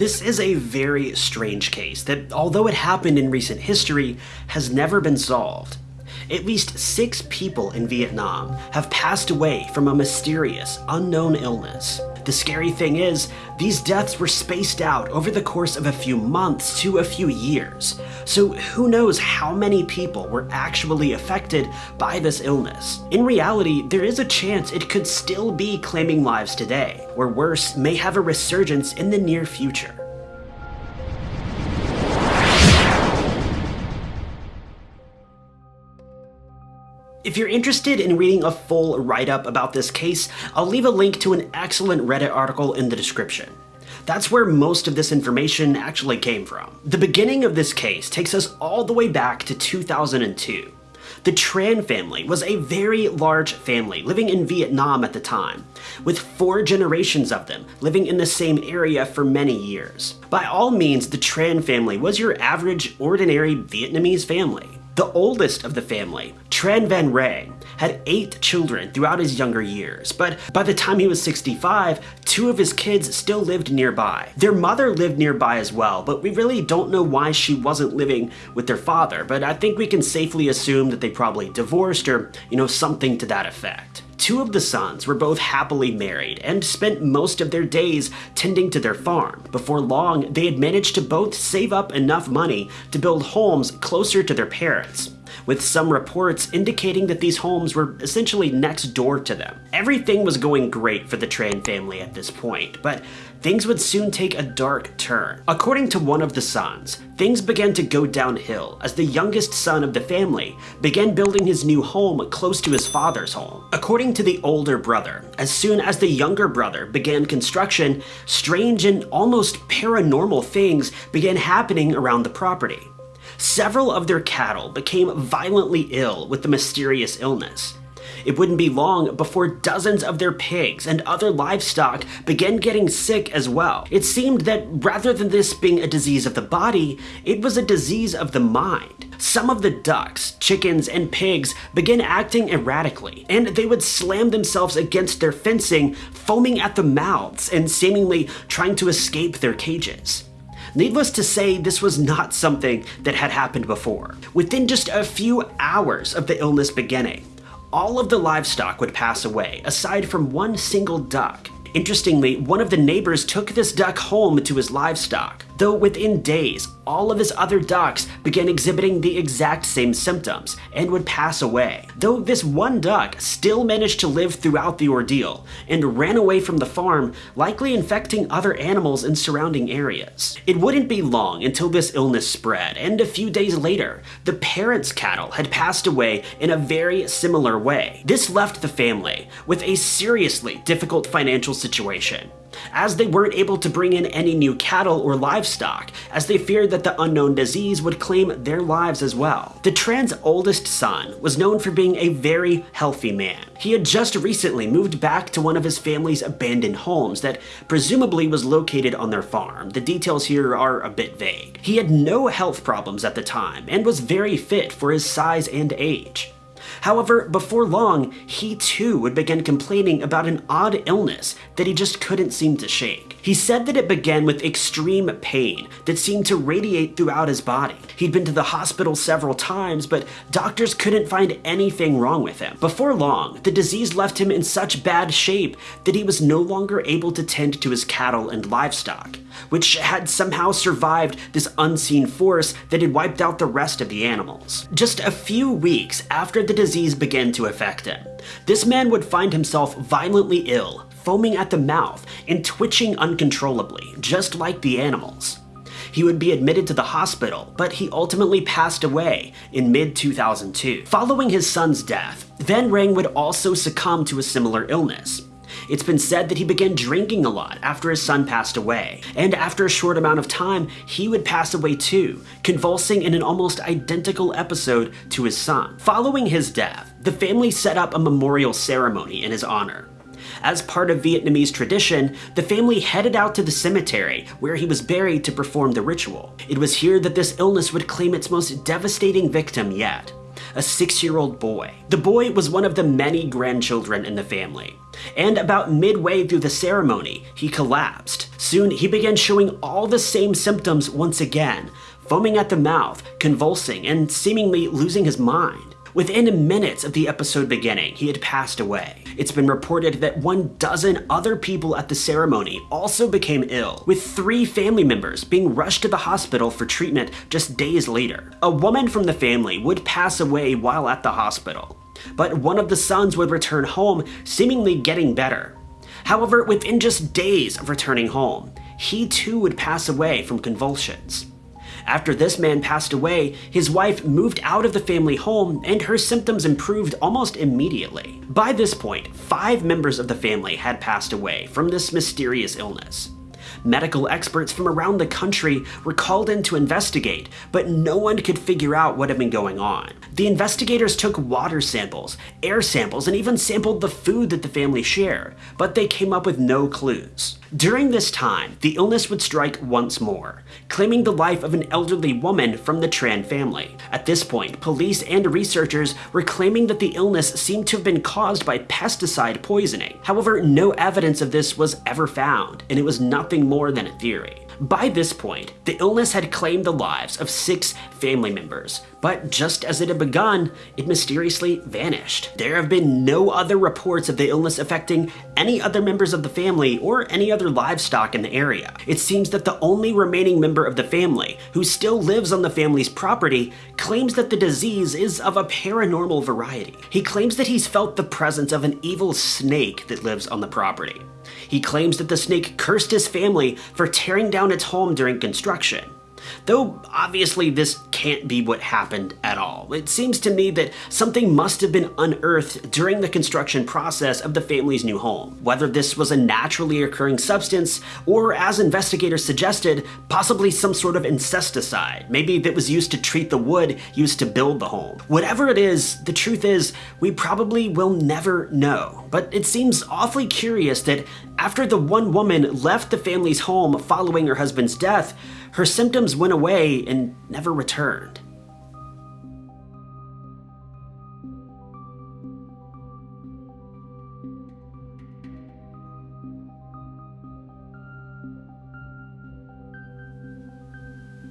This is a very strange case that, although it happened in recent history, has never been solved. At least six people in Vietnam have passed away from a mysterious, unknown illness. The scary thing is, these deaths were spaced out over the course of a few months to a few years, so who knows how many people were actually affected by this illness. In reality, there is a chance it could still be claiming lives today, or worse, may have a resurgence in the near future. If you're interested in reading a full write-up about this case, I'll leave a link to an excellent Reddit article in the description. That's where most of this information actually came from. The beginning of this case takes us all the way back to 2002. The Tran family was a very large family living in Vietnam at the time, with four generations of them living in the same area for many years. By all means, the Tran family was your average, ordinary Vietnamese family. The oldest of the family, Tran Van Rang, had eight children throughout his younger years, but by the time he was 65, two of his kids still lived nearby. Their mother lived nearby as well, but we really don't know why she wasn't living with their father, but I think we can safely assume that they probably divorced or, you know, something to that effect. Two of the sons were both happily married and spent most of their days tending to their farm. Before long, they had managed to both save up enough money to build homes closer to their parents with some reports indicating that these homes were essentially next door to them. Everything was going great for the Tran family at this point, but things would soon take a dark turn. According to one of the sons, things began to go downhill as the youngest son of the family began building his new home close to his father's home. According to the older brother, as soon as the younger brother began construction, strange and almost paranormal things began happening around the property several of their cattle became violently ill with the mysterious illness. It wouldn't be long before dozens of their pigs and other livestock began getting sick as well. It seemed that rather than this being a disease of the body, it was a disease of the mind. Some of the ducks, chickens, and pigs began acting erratically, and they would slam themselves against their fencing, foaming at the mouths and seemingly trying to escape their cages. Needless to say, this was not something that had happened before. Within just a few hours of the illness beginning, all of the livestock would pass away, aside from one single duck. Interestingly, one of the neighbors took this duck home to his livestock, though within days, all of his other ducks began exhibiting the exact same symptoms and would pass away. Though this one duck still managed to live throughout the ordeal and ran away from the farm, likely infecting other animals in surrounding areas. It wouldn't be long until this illness spread, and a few days later, the parents' cattle had passed away in a very similar way. This left the family with a seriously difficult financial situation as they weren't able to bring in any new cattle or livestock, as they feared that the unknown disease would claim their lives as well. The Tran's oldest son was known for being a very healthy man. He had just recently moved back to one of his family's abandoned homes that presumably was located on their farm. The details here are a bit vague. He had no health problems at the time and was very fit for his size and age. However, before long, he too would begin complaining about an odd illness that he just couldn't seem to shake. He said that it began with extreme pain that seemed to radiate throughout his body. He'd been to the hospital several times, but doctors couldn't find anything wrong with him. Before long, the disease left him in such bad shape that he was no longer able to tend to his cattle and livestock, which had somehow survived this unseen force that had wiped out the rest of the animals. Just a few weeks after the disease began to affect him, this man would find himself violently ill foaming at the mouth and twitching uncontrollably, just like the animals. He would be admitted to the hospital, but he ultimately passed away in mid-2002. Following his son's death, Van Rang would also succumb to a similar illness. It's been said that he began drinking a lot after his son passed away, and after a short amount of time, he would pass away too, convulsing in an almost identical episode to his son. Following his death, the family set up a memorial ceremony in his honor. As part of Vietnamese tradition, the family headed out to the cemetery where he was buried to perform the ritual. It was here that this illness would claim its most devastating victim yet. a six-year-old boy. The boy was one of the many grandchildren in the family, and about midway through the ceremony, he collapsed. Soon, he began showing all the same symptoms once again, foaming at the mouth, convulsing, and seemingly losing his mind. Within minutes of the episode beginning, he had passed away. It's been reported that one dozen other people at the ceremony also became ill, with three family members being rushed to the hospital for treatment just days later. A woman from the family would pass away while at the hospital, but one of the sons would return home, seemingly getting better. However, within just days of returning home, he too would pass away from convulsions. After this man passed away, his wife moved out of the family home and her symptoms improved almost immediately. By this point, five members of the family had passed away from this mysterious illness. Medical experts from around the country were called in to investigate, but no one could figure out what had been going on. The investigators took water samples, air samples, and even sampled the food that the family shared, but they came up with no clues. During this time, the illness would strike once more, claiming the life of an elderly woman from the Tran family. At this point, police and researchers were claiming that the illness seemed to have been caused by pesticide poisoning. However, no evidence of this was ever found, and it was nothing more than a theory. By this point, the illness had claimed the lives of six family members, but just as it had begun, it mysteriously vanished. There have been no other reports of the illness affecting any other members of the family or any other livestock in the area. It seems that the only remaining member of the family, who still lives on the family's property, claims that the disease is of a paranormal variety. He claims that he's felt the presence of an evil snake that lives on the property. He claims that the snake cursed his family for tearing down its home during construction. Though obviously this can't be what happened at all. It seems to me that something must have been unearthed during the construction process of the family's new home. Whether this was a naturally occurring substance, or as investigators suggested, possibly some sort of incesticide, maybe that was used to treat the wood used to build the home. Whatever it is, the truth is, we probably will never know. But it seems awfully curious that after the one woman left the family's home following her husband's death, her symptoms went away and never returned.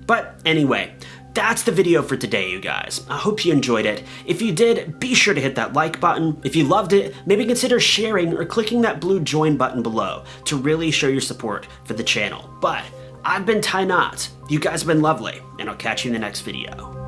But anyway, that's the video for today, you guys. I hope you enjoyed it. If you did, be sure to hit that like button. If you loved it, maybe consider sharing or clicking that blue join button below to really show your support for the channel. But I've been Ty Knott. You guys have been lovely, and I'll catch you in the next video.